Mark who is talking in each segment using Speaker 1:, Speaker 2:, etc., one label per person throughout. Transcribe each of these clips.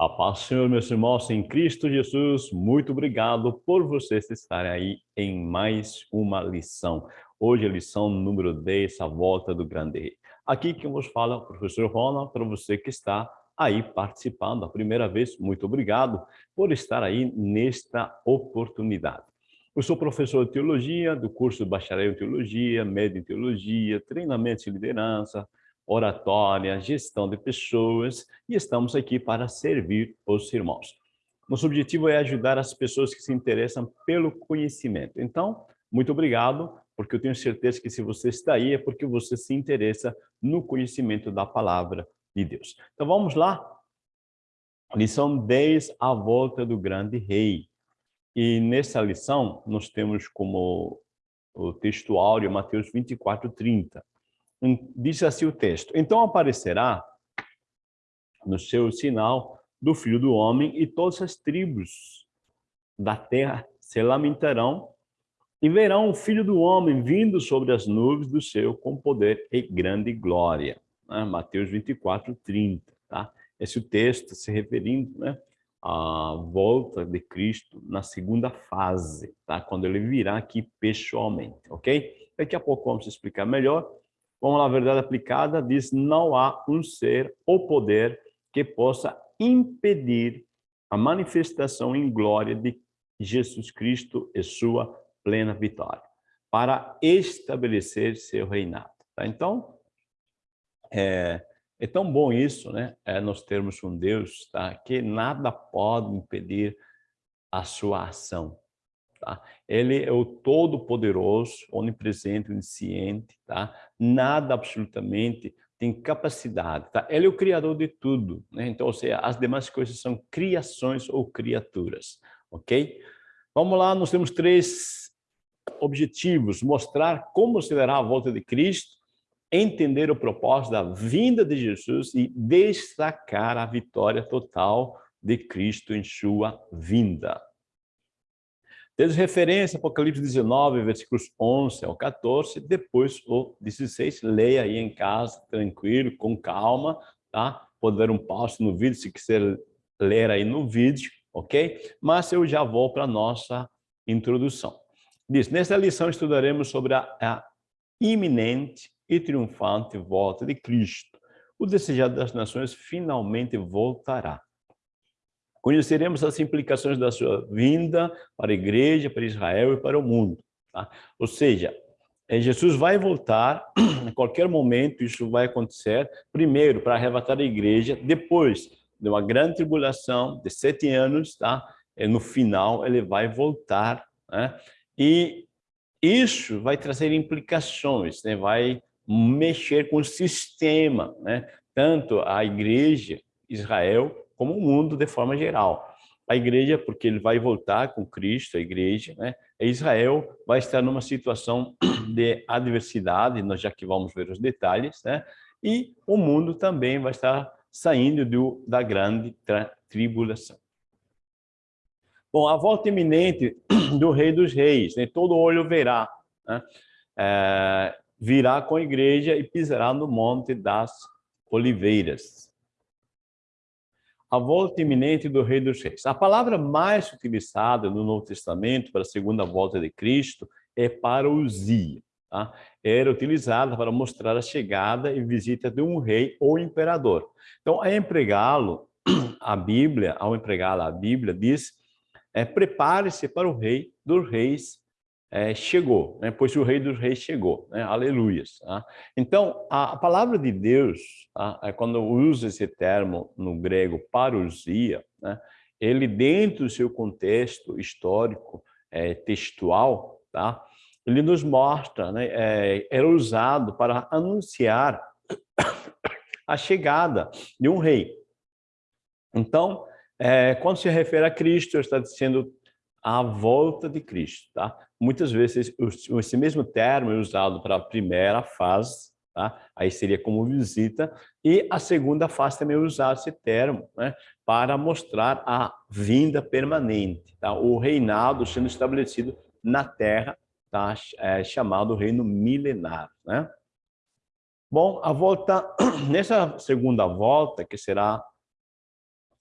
Speaker 1: A paz, Senhor, meus irmãos, em Cristo Jesus, muito obrigado por vocês estarem aí em mais uma lição. Hoje a lição número 10, a volta do grande rei. Aqui quem vos fala, o professor Ronald, para você que está aí participando a primeira vez, muito obrigado por estar aí nesta oportunidade. Eu sou professor de teologia, do curso de bacharel em teologia, médio em teologia, treinamento de liderança, oratória, gestão de pessoas e estamos aqui para servir os irmãos. Nosso objetivo é ajudar as pessoas que se interessam pelo conhecimento. Então, muito obrigado, porque eu tenho certeza que se você está aí é porque você se interessa no conhecimento da palavra de Deus. Então vamos lá. Lição 10, a volta do grande rei. E nessa lição nós temos como o texto áureo Mateus 24, 30 diz assim o texto, então aparecerá no seu sinal do Filho do Homem e todas as tribos da terra se lamentarão e verão o Filho do Homem vindo sobre as nuvens do céu com poder e grande glória. Né? Mateus 24, 30. Tá? Esse texto se referindo né, à volta de Cristo na segunda fase, tá? quando ele virá aqui pessoalmente, ok? Daqui a pouco vamos explicar melhor, como a verdade aplicada diz, não há um ser ou poder que possa impedir a manifestação em glória de Jesus Cristo e sua plena vitória, para estabelecer seu reinado. Tá? Então, é, é, tão bom isso, né? É nós termos um Deus tá? que nada pode impedir a sua ação. Tá? Ele é o todo-poderoso, onipresente, onisciente, tá? Nada absolutamente tem capacidade, tá? Ele é o criador de tudo, né? Então, ou seja, as demais coisas são criações ou criaturas, ok? Vamos lá, nós temos três objetivos. Mostrar como será a volta de Cristo, entender o propósito da vinda de Jesus e destacar a vitória total de Cristo em sua vinda. Temos referência Apocalipse 19, versículos 11 ao 14, depois o 16, leia aí em casa, tranquilo, com calma, tá? Pode dar um pause no vídeo, se quiser ler aí no vídeo, ok? Mas eu já vou para a nossa introdução. Diz, nesta lição estudaremos sobre a, a iminente e triunfante volta de Cristo. O desejado das nações finalmente voltará. Conheceremos as implicações da sua vinda para a igreja, para Israel e para o mundo. Tá? Ou seja, é, Jesus vai voltar, em qualquer momento isso vai acontecer, primeiro para arrebatar a igreja, depois de uma grande tribulação de sete anos, tá? E no final ele vai voltar, né? E isso vai trazer implicações, né? Vai mexer com o sistema, né? Tanto a igreja, Israel, como o mundo de forma geral. A igreja, porque ele vai voltar com Cristo, a igreja, né? Israel vai estar numa situação de adversidade, nós já que vamos ver os detalhes, né? E o mundo também vai estar saindo do, da grande tribulação. Bom, a volta iminente do Rei dos Reis, né? todo olho verá, né? é, virá com a igreja e pisará no Monte das Oliveiras a volta iminente do Rei dos Reis. A palavra mais utilizada no Novo Testamento para a segunda volta de Cristo é parousia. Tá? Era utilizada para mostrar a chegada e visita de um rei ou imperador. Então, a empregá-lo, a Bíblia, ao empregá-la, a Bíblia diz, é, prepare-se para o rei dos reis é, chegou, né? pois o rei dos reis chegou, né? aleluias. Tá? Então, a, palavra de Deus, tá? é quando usa esse termo no grego parousia, né? ele dentro do seu contexto histórico, é, textual, tá? ele nos mostra, né? É, era usado para anunciar a chegada de um rei. Então, é, quando se refere a Cristo, está dizendo a volta de Cristo, tá? Muitas vezes esse mesmo termo é usado para a primeira fase, tá? Aí seria como visita, e a segunda fase também é usar esse termo, né? Para mostrar a vinda permanente, tá? O reinado sendo estabelecido na terra, tá? É chamado reino milenar, né? Bom, a volta, nessa segunda volta, que será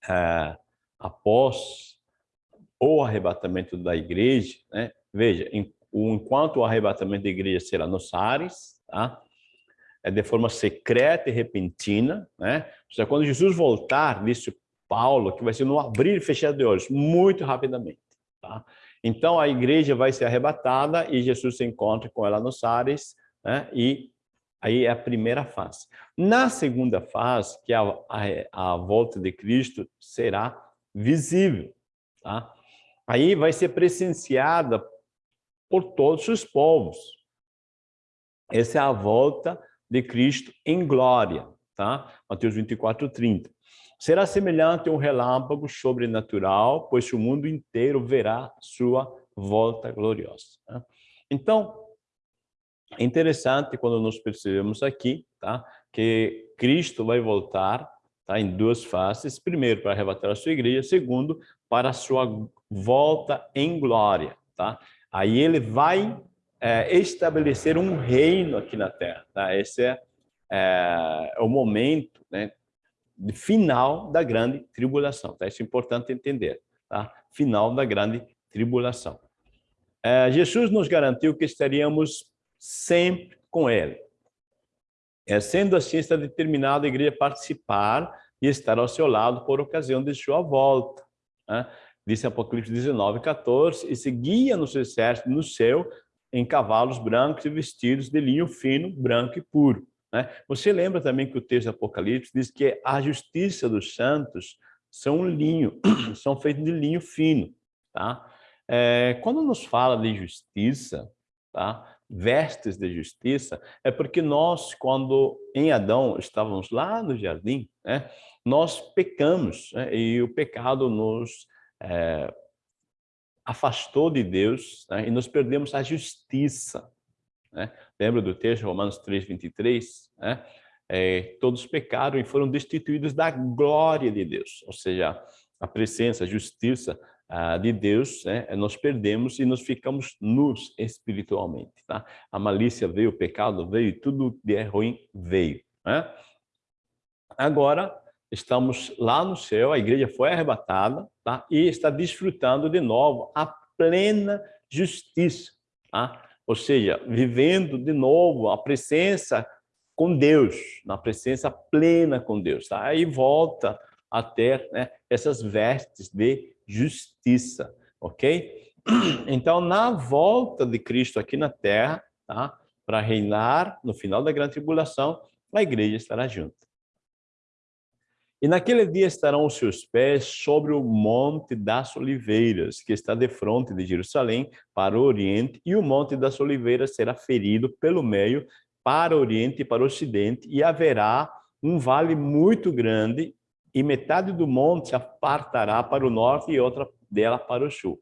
Speaker 1: é, após o arrebatamento da igreja, né? Veja, enquanto o arrebatamento da igreja será nos ares, tá? é de forma secreta e repentina, né? Ou seja, quando Jesus voltar, disse Paulo, que vai ser no abrir e fechar de olhos, muito rapidamente, tá? Então a igreja vai ser arrebatada e Jesus se encontra com ela nos ares, né? E aí é a primeira fase. Na segunda fase, que é a, a, a volta de Cristo, será visível, tá? Aí vai ser presenciada por todos os povos. Essa é a volta de Cristo em glória, tá? Mateus 24, 30. Será semelhante a um relâmpago sobrenatural, pois o mundo inteiro verá sua volta gloriosa. Tá? Então, é interessante quando nós percebemos aqui, tá? Que Cristo vai voltar, tá? Em duas fases. Primeiro, para arrebatar a sua igreja. Segundo, para a sua volta em glória, tá? Aí ele vai é, estabelecer um reino aqui na Terra. Tá? Esse é, é, o momento né, final da grande tribulação. Tá? Isso é importante entender. Tá? Final da grande tribulação. É, Jesus nos garantiu que estaríamos sempre com Ele. É, sendo assim, está determinado a igreja participar e estar ao seu lado por ocasião de sua volta. Né? Disse Apocalipse 19, 14, e seguia no seu exército no céu em cavalos brancos e vestidos de linho fino, branco e puro. Né? Você lembra também que o texto Apocalipse diz que a justiça dos santos são linho, são feitos de linho fino. Tá? É, quando nos fala de justiça, tá? vestes de justiça, é porque nós, quando em Adão estávamos lá no jardim, né? nós pecamos né? e o pecado nos é, afastou de Deus né? e nós perdemos a justiça. Né? Lembra do texto, Romanos 3, 23? Né? É, todos pecaram e foram destituídos da glória de Deus, ou seja, a presença, a justiça ah, de Deus, né? nós perdemos e nós ficamos nus espiritualmente. Tá? A malícia veio, o pecado veio, tudo de ruim veio. Né? Agora, estamos lá no céu, a igreja foi arrebatada tá? e está desfrutando de novo a plena justiça. Tá? Ou seja, vivendo de novo a presença com Deus, na presença plena com Deus. Tá? Aí volta a ter né, essas vestes de justiça, ok? Então, na volta de Cristo aqui na Terra, tá? para reinar no final da grande tribulação, a igreja estará junto. E naquele dia estarão os seus pés sobre o monte das oliveiras, que está de frente de Jerusalém para o oriente, e o monte das oliveiras será ferido pelo meio para o oriente e para o ocidente, e haverá um vale muito grande, e metade do monte se apartará para o norte e outra dela para o sul.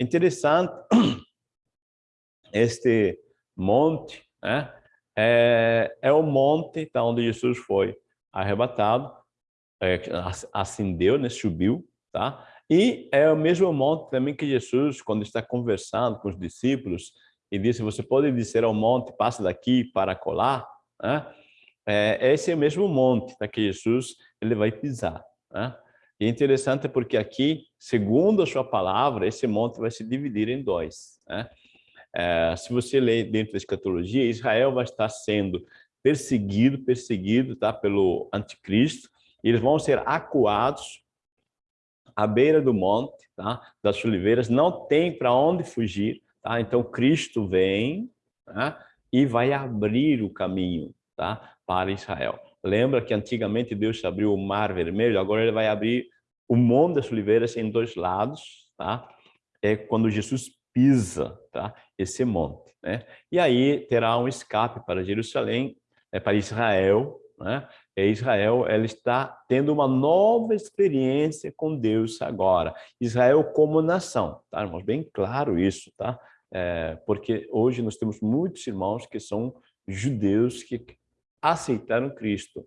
Speaker 1: Interessante, este monte né, é, é o monte onde Jesus foi arrebatado, é, ascendeu, né, subiu, tá? E é o mesmo monte também que Jesus, quando está conversando com os discípulos, e disse, você pode dizer ao monte, passa daqui para colar, né? É, esse é o mesmo monte tá, que Jesus ele vai pisar. Né? E é interessante porque aqui, segundo a sua palavra, esse monte vai se dividir em dois. Né? É, se você ler dentro da escatologia, Israel vai estar sendo perseguido, perseguido tá, pelo anticristo, eles vão ser acuados à beira do monte, tá? das oliveiras, não tem para onde fugir, tá? Então Cristo vem tá? e vai abrir o caminho, tá? Para Israel. Lembra que antigamente Deus abriu o Mar Vermelho, agora ele vai abrir o Monte das Oliveiras em dois lados, tá? É quando Jesus pisa, tá? Esse monte, né? E aí terá um escape para Jerusalém, é para Israel, né? É Israel ela está tendo uma nova experiência com Deus agora. Israel como nação, tá, irmãos? Bem claro isso, tá? É, porque hoje nós temos muitos irmãos que são judeus que aceitaram Cristo.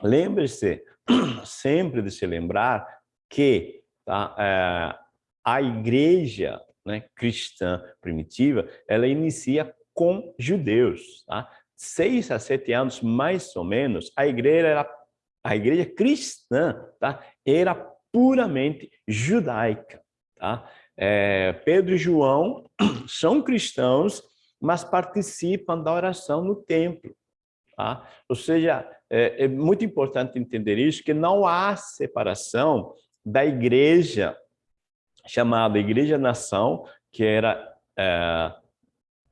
Speaker 1: Lembre-se sempre de se lembrar que tá, é, a igreja né, cristã primitiva, ela inicia com judeus. Tá? Seis a sete anos, mais ou menos, a igreja era a igreja cristã, tá? era puramente judaica. Tá? É, Pedro e João são cristãos, mas participam da oração no templo. Tá? Ou seja, é, é muito importante entender isso, que não há separação da igreja, chamada Igreja-Nação, que era é,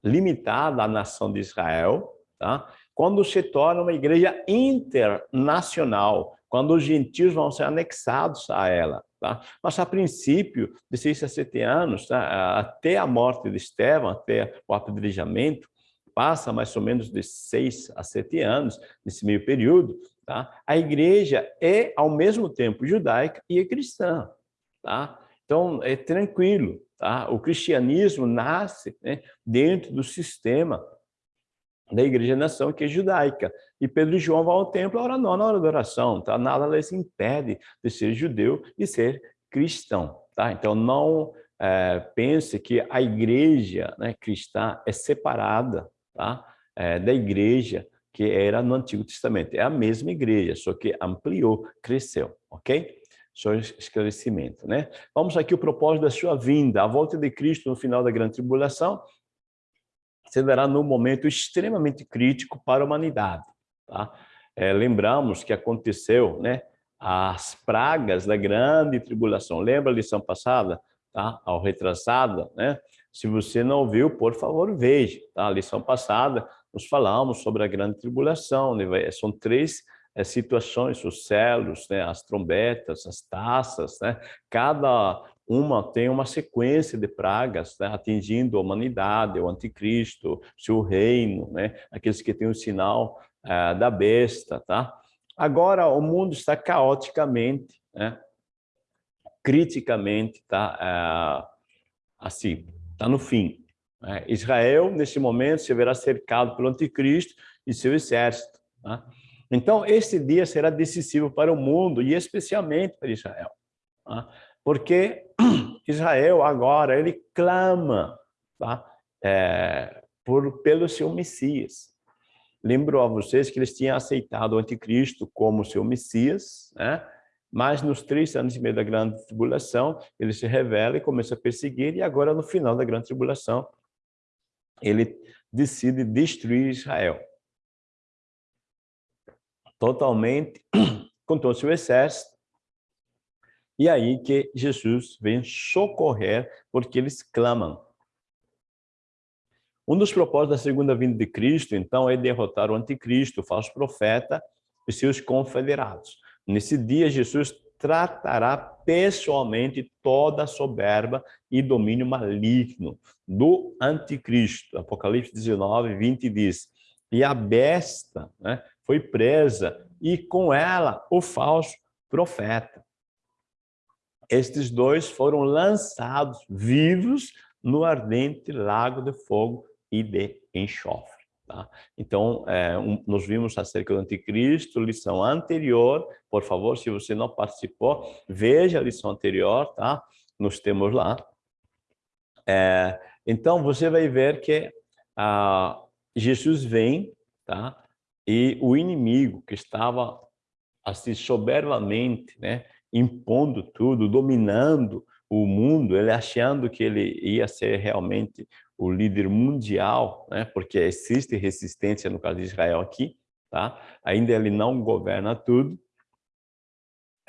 Speaker 1: limitada à nação de Israel, tá? quando se torna uma igreja internacional, quando os gentios vão ser anexados a ela. Tá? Mas, a princípio, de seis a sete anos, tá? até a morte de Estevão, até o apedrejamento, passa mais ou menos de seis a sete anos, nesse meio período, tá? a igreja é, ao mesmo tempo, judaica e é cristã. Tá? Então, é tranquilo. Tá? O cristianismo nasce né, dentro do sistema da igreja-nação, que é judaica. E Pedro e João vão ao templo a hora na hora da oração. Tá? Nada lhes impede de ser judeu e ser cristão. Tá? Então, não é, pense que a igreja né, cristã é separada tá? É, da igreja que era no Antigo Testamento. É a mesma igreja, só que ampliou, cresceu, ok? Só esclarecimento, né? Vamos aqui o propósito da sua vinda. A volta de Cristo no final da grande tribulação se dará num momento extremamente crítico para a humanidade, tá? É, lembramos que aconteceu, né? As pragas da grande tribulação. Lembra a lição passada? Tá? Ao retrasada, né? Se você não viu, por favor, veja. Tá? A lição passada, nós falamos sobre a grande tribulação. Né? São três é, situações, os celos, né? as trombetas, as taças. Né? Cada uma tem uma sequência de pragas né? atingindo a humanidade, o anticristo, seu reino, né? aqueles que têm o sinal é, da besta. Tá? Agora, o mundo está caoticamente, né? criticamente, tá? É, assim, está no fim. Né? Israel, nesse momento, se verá cercado pelo anticristo e seu exército. Né? Então, esse dia será decisivo para o mundo e especialmente para Israel. Né? Porque Israel agora, ele clama tá? é, por, pelo seu Messias. Lembro a vocês que eles tinham aceitado o anticristo como seu Messias, né? Mas nos três anos e meio da grande tribulação, ele se revela e começa a perseguir, e agora no final da grande tribulação, ele decide destruir Israel. Totalmente, com todo o seu exército. E aí que Jesus vem socorrer, porque eles clamam. Um dos propósitos da segunda vinda de Cristo, então, é derrotar o anticristo, o falso profeta e seus confederados. Nesse dia, Jesus tratará pessoalmente toda a soberba e domínio maligno do anticristo. Apocalipse 19, 20 diz, e a besta né, foi presa, e com ela o falso profeta. Estes dois foram lançados vivos no ardente lago de fogo e de enxofre. Tá? Então, é, um, nós vimos acerca do anticristo, lição anterior, por favor, se você não participou, veja a lição anterior, tá? Nós temos lá. É, então, você vai ver que ah, Jesus vem, tá? E o inimigo que estava assim soberbamente, né, impondo tudo, dominando o mundo, ele achando que ele ia ser realmente o líder mundial, né? porque existe resistência no caso de Israel aqui, tá? ainda ele não governa tudo.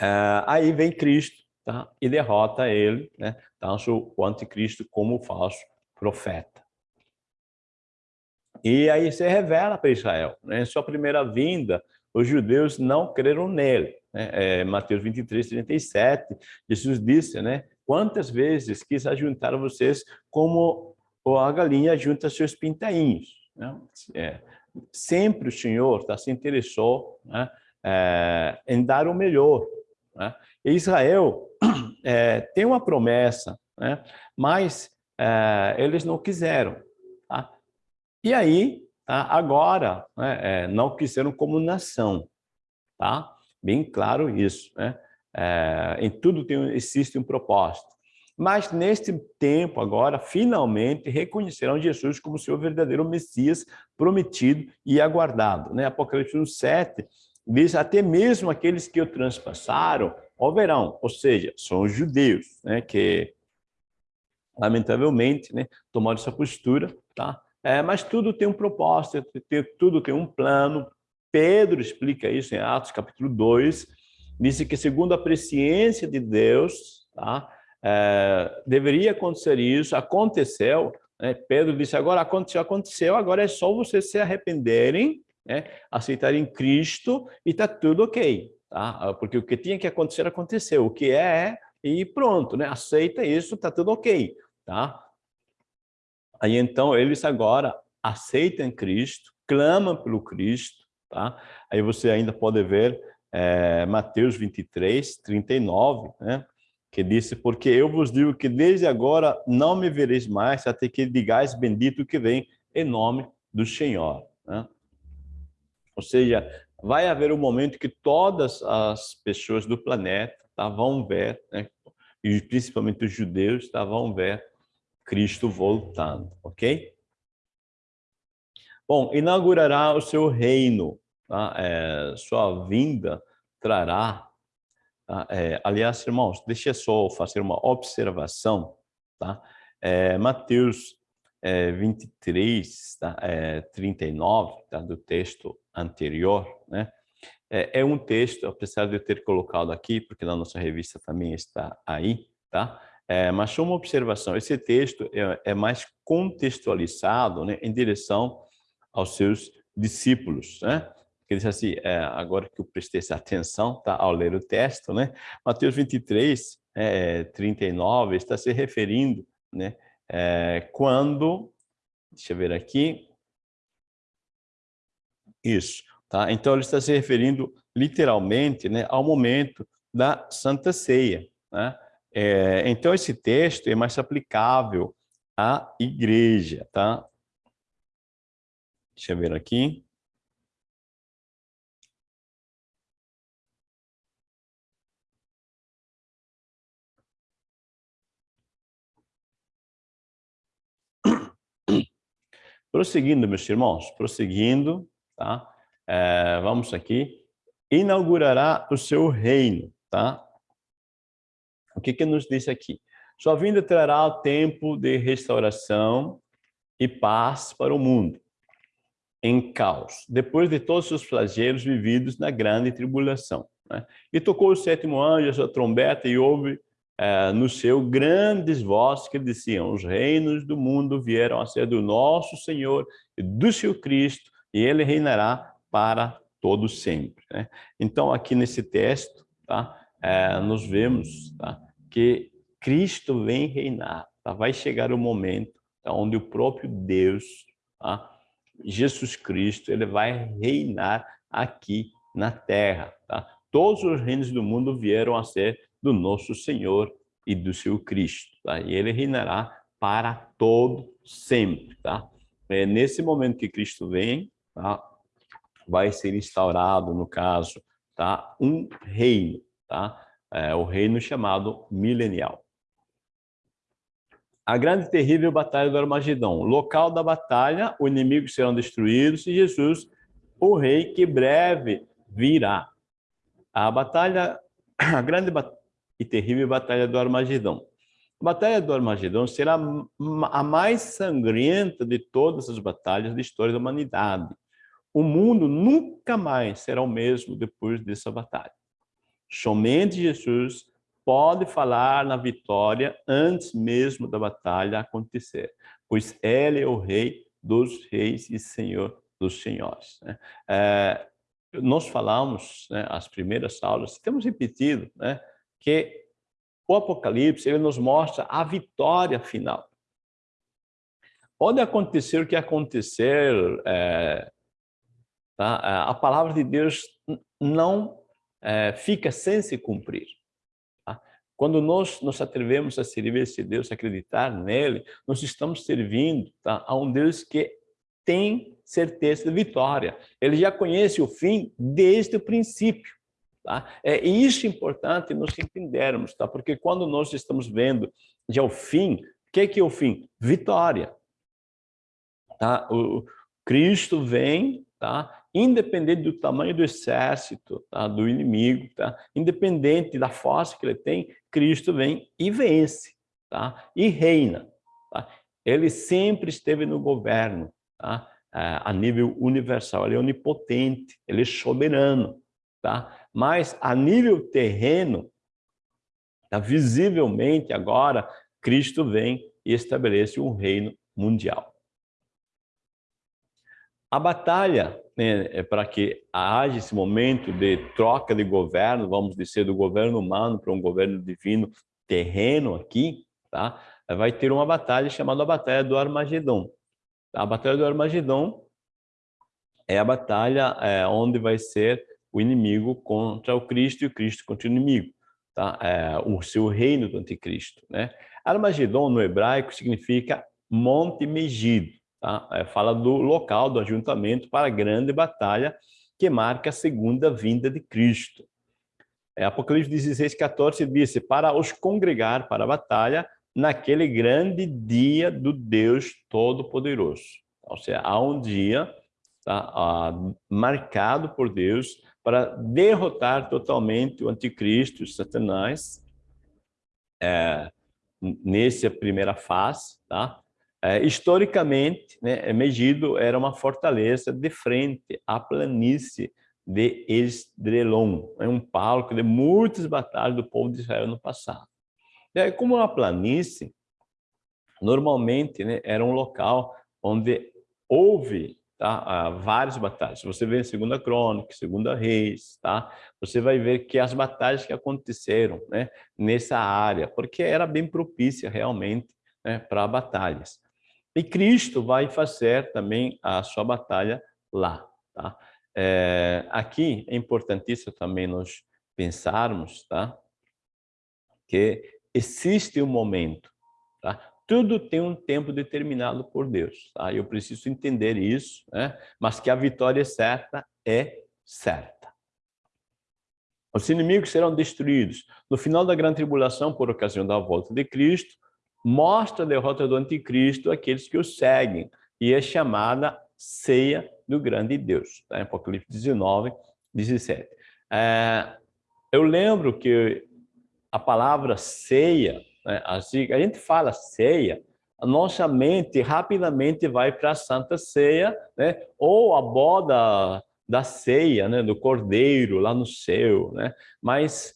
Speaker 1: Uh, aí vem Cristo tá? e derrota ele, né? tanto o anticristo como o falso profeta. E aí se revela para Israel. Né? Em sua primeira vinda, os judeus não creram nele. Né? É, Mateus 23, 37, Jesus disse, né? quantas vezes quis ajuntar vocês como a galinha junta seus pintainhos. Né? É, sempre o Senhor tá, se interessou né, é, em dar o melhor. Né? E Israel é, tem uma promessa, né, mas é, eles não quiseram. Tá? E aí, tá, agora, né, é, não quiseram como nação. Tá? Bem claro isso. Né? É, em tudo tem, existe um propósito. Mas neste tempo agora, finalmente, reconhecerão Jesus como seu verdadeiro Messias prometido e aguardado. Né? Apocalipse 7 diz, até mesmo aqueles que o transpassaram, houverão, ou seja, são os judeus, né, que lamentavelmente, né, tomaram essa postura, tá? É, mas tudo tem um propósito, tudo tem um plano. Pedro explica isso em Atos capítulo 2, disse que segundo a presciência de Deus, tá? É, deveria acontecer isso, aconteceu, né? Pedro disse, agora aconteceu, aconteceu, agora é só vocês se arrependerem, né? aceitarem Cristo e está tudo ok. Tá? Porque o que tinha que acontecer, aconteceu. O que é, é e pronto, né? aceita isso, está tudo ok. Tá? Aí então eles agora aceitam Cristo, clamam pelo Cristo, tá? Aí você ainda pode ver é, Mateus 23, 39, né? Que disse, porque eu vos digo que desde agora não me vereis mais, até que digais bendito que vem em nome do Senhor. Né? Ou seja, vai haver um momento que todas as pessoas do planeta tá, vão ver, né? e principalmente os judeus tá, vão ver Cristo voltando, ok? Bom, inaugurará o seu reino, tá? é, sua vinda trará, tá? é, aliás, irmãos, deixa eu só fazer uma observação, tá? É, Mateus é, 23, tá? é, 39, tá? do texto anterior, né? É, é um texto, apesar de eu ter colocado aqui, porque na nossa revista também está aí, tá? É, mas só uma observação, esse texto é, é mais contextualizado né, em direção aos seus discípulos, né? Que diz assim, é, agora que eu prestei atenção tá, ao ler o texto, né? Mateus 23, é, 39, está se referindo, né? É, quando, deixa eu ver aqui, isso, tá? Então ele está se referindo literalmente, né, ao momento da Santa Ceia, né? É, então, esse texto é mais aplicável à igreja, tá? Deixa eu ver aqui. Prosseguindo, meus irmãos, prosseguindo, tá? É, vamos aqui. Inaugurará o seu reino, tá? O que, que nos diz aqui? Sua vinda trará o tempo de restauração e paz para o mundo, em caos, depois de todos os flagelos vividos na grande tribulação. Né? E tocou o sétimo anjo a sua trombeta e houve é, no seu grandes vozes que diziam, os reinos do mundo vieram a ser do nosso Senhor e do seu Cristo, e ele reinará para todo sempre. Né? Então, aqui nesse texto, tá? é, nos vemos tá? que Cristo vem reinar. Tá? Vai chegar o momento tá? onde o próprio Deus, tá? Jesus Cristo, ele vai reinar aqui na terra. Tá? Todos os reinos do mundo vieram a ser do nosso Senhor e do seu Cristo. Tá? E ele reinará para todo sempre. Tá? É nesse momento que Cristo vem, tá? vai ser instaurado, no caso, tá? um reino tá? É, o reino chamado milenial. A grande e terrível batalha do Armagedão. Local da batalha, os inimigos serão destruídos e Jesus, o rei que breve virá. A batalha, a grande e terrível batalha do Armagedão. A batalha do Armagedão será a mais sangrenta de todas as batalhas da história da humanidade. O mundo nunca mais será o mesmo depois dessa batalha. Somente Jesus pode falar na vitória antes mesmo da batalha acontecer, pois Ele é o Rei dos reis e Senhor dos senhores. Né? É, nós falamos, né, as primeiras aulas, temos repetido, né, que o Apocalipse ele nos mostra a vitória final. Pode acontecer o que acontecer, é, tá? a palavra de Deus não é, fica sem se cumprir. Tá? Quando nós nos atrevemos a servir esse Deus, acreditar nele, nós estamos servindo tá, a um Deus que tem certeza de vitória. Ele já conhece o fim desde o princípio. Tá? É isso importante nós entendermos, tá? porque quando nós estamos vendo já o fim, o que é, que é o fim? Vitória. Tá? O Cristo vem tá? independente do tamanho do exército, tá? do inimigo, tá? independente da força que ele tem, Cristo vem e vence, tá? e reina. Tá? Ele sempre esteve no governo, tá? É, a nível universal, ele é onipotente, ele é soberano. Tá? Mas a nível terreno, tá? visivelmente agora, Cristo vem e estabelece um reino mundial. A batalha né, é para que haja esse momento de troca de governo, vamos dizer, do governo humano para um governo divino terreno aqui, tá? vai ter uma batalha chamada a Batalha do Armagedon. A Batalha do Armagedon é a batalha é, onde vai ser o inimigo contra o Cristo e o Cristo contra o inimigo, tá? É, o seu reino do anticristo. Né? Armagedon, no hebraico, significa Monte Megido. Tá? É, fala do local do ajuntamento para a grande batalha que marca a segunda vinda de Cristo. É, Apocalipse 16, 14 diz, para os congregar para a batalha naquele grande dia do Deus Todo-Poderoso. Ou seja, há um dia tá, ah, marcado por Deus para derrotar totalmente o anticristo, Satanás, é, nessa primeira fase, tá? É, historicamente, né, Megido era uma fortaleza de frente à planície de Esdrelon, é um palco de muitas batalhas do povo de Israel no passado. E aí, como uma planície, normalmente né, era um local onde houve tá, várias batalhas. Você vê em Segunda Crônica, Segunda Reis, tá? Você vai ver que as batalhas que aconteceram né, nessa área, porque era bem propícia realmente né, para batalhas. E Cristo vai fazer também a sua batalha lá. Tá? É, aqui é importantíssimo também nós pensarmos tá? que existe um momento. Tá? Tudo tem um tempo determinado por Deus. Tá? Eu preciso entender isso, né? mas que a vitória certa é certa. Os inimigos serão destruídos. No final da grande tribulação, por ocasião da volta de Cristo, mostra a derrota do anticristo àqueles que o seguem, e é chamada ceia do grande Deus, tá? Apocalipse 19, 17. É, eu lembro que a palavra ceia, né, assim, a gente fala ceia, a nossa mente rapidamente vai para a Santa Ceia, né, ou a boda da ceia, né, do cordeiro lá no céu, né? Mas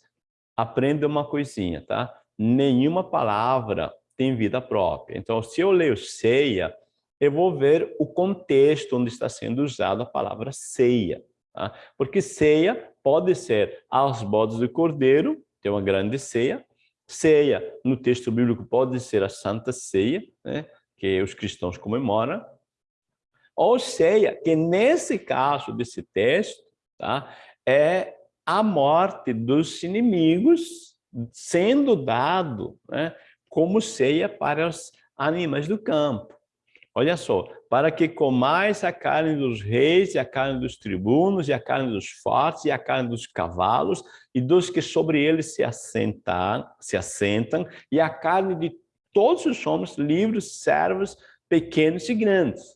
Speaker 1: aprenda uma coisinha, tá? Nenhuma palavra tem vida própria. Então, se eu leio ceia, eu vou ver o contexto onde está sendo usada a palavra ceia. Tá? Porque ceia pode ser as bodas do cordeiro, tem uma grande ceia. Ceia, no texto bíblico, pode ser a Santa Ceia, né? que os cristãos comemoram. Ou ceia, que nesse caso desse texto, tá? é a morte dos inimigos sendo dado né? como ceia para os animais do campo. Olha só, para que comais a carne dos reis, e a carne dos tribunos, e a carne dos fortes, e a carne dos cavalos, e dos que sobre eles se assentam, se assentam, e a carne de todos os homens livres, servos, pequenos e grandes.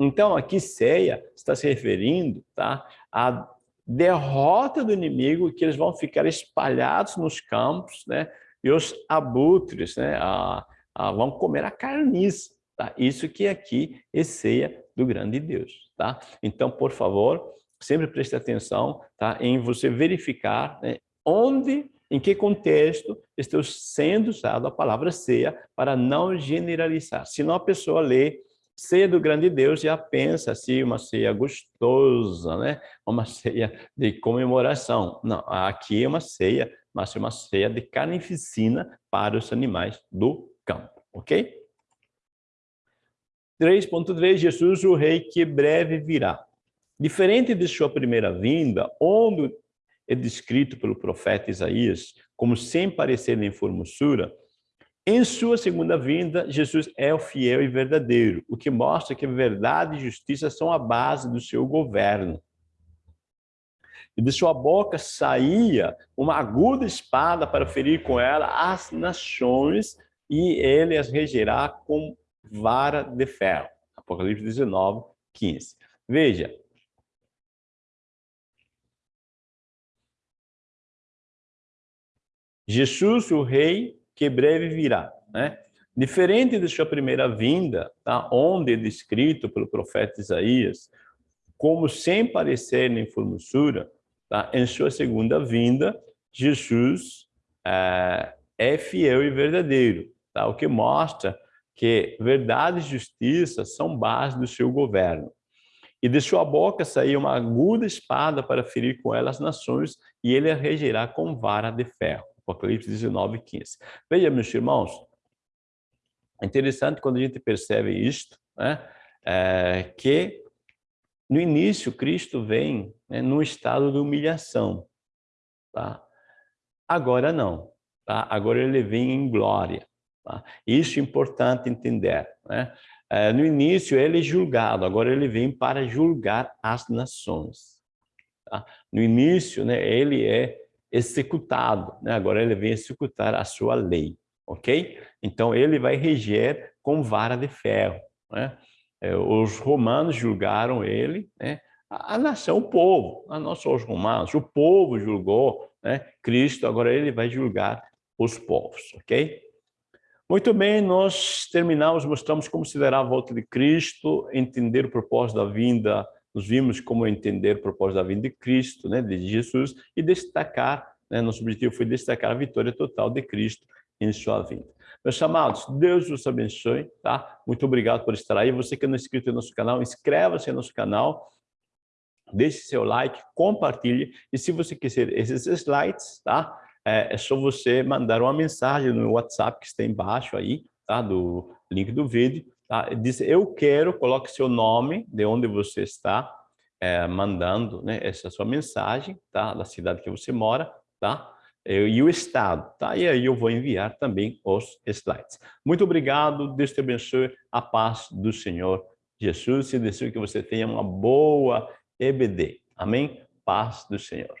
Speaker 1: Então, aqui ceia está se referindo tá, à derrota do inimigo, que eles vão ficar espalhados nos campos, né, e os abutres né, a, a, vão comer a carniça. Tá? Isso que aqui é ceia do grande Deus. Tá? Então, por favor, sempre preste atenção tá, em você verificar né, onde, em que contexto está sendo usada a palavra ceia para não generalizar. Senão a pessoa lê ceia do grande Deus já pensa assim, uma ceia gostosa, né? uma ceia de comemoração. Não, aqui é uma ceia mas é uma ceia de carnificina para os animais do campo, ok? 3.3, Jesus, o rei que breve virá. Diferente de sua primeira vinda, onde é descrito pelo profeta Isaías como sem parecer nem formosura, em sua segunda vinda, Jesus é o fiel e verdadeiro, o que mostra que verdade e justiça são a base do seu governo e de sua boca saía uma aguda espada para ferir com ela as nações, e ele as regerá com vara de ferro. Apocalipse 19, 15. Veja. Jesus, o rei, que breve virá. Né? Diferente de sua primeira vinda, tá? onde é descrito pelo profeta Isaías, como sem parecer nem formosura, tá? em sua segunda vinda, Jesus é, é fiel e verdadeiro, tá? o que mostra que verdade e justiça são base do seu governo. E de sua boca saiu uma aguda espada para ferir com ela as nações, e ele a regerá com vara de ferro. Apocalipse 19, 15. Veja, meus irmãos, é interessante quando a gente percebe isto, né? É, que no início Cristo vem né, num estado de humilhação, tá? Agora não, tá? Agora ele vem em glória, tá? Isso é importante entender, né? É, no início ele é julgado, agora ele vem para julgar as nações. Tá? No início, né, ele é executado, né? agora ele vem executar a sua lei ok? Então ele vai reger com vara de ferro, né? É, os romanos julgaram ele, né? A, nação, o povo, não só os romanos, o povo julgou né? Cristo, agora ele vai julgar os povos, ok? Muito bem, nós terminamos, mostramos como considerar a volta de Cristo, entender o propósito da vinda, nos vimos como entender o propósito da vinda de Cristo, né, de Jesus, e destacar, né, nosso objetivo foi destacar a vitória total de Cristo em sua vida. Meus amados, Deus os abençoe, tá? Muito obrigado por estar aí. Você que não é inscrito no nosso canal, inscreva-se no nosso canal, deixe seu like, compartilhe. E se você quiser esses slides, tá? É, é só você mandar uma mensagem no WhatsApp que está embaixo aí, tá? Do link do vídeo, tá? Diz, eu quero, coloque seu nome, de onde você está é, mandando né, essa sua mensagem, tá? Da cidade que você mora, tá? e o Estado. Tá? E aí eu vou enviar também os slides. Muito obrigado, Deus te abençoe, a paz do Senhor Jesus e desejo que você tenha uma boa EBD. Amém? Paz do Senhor.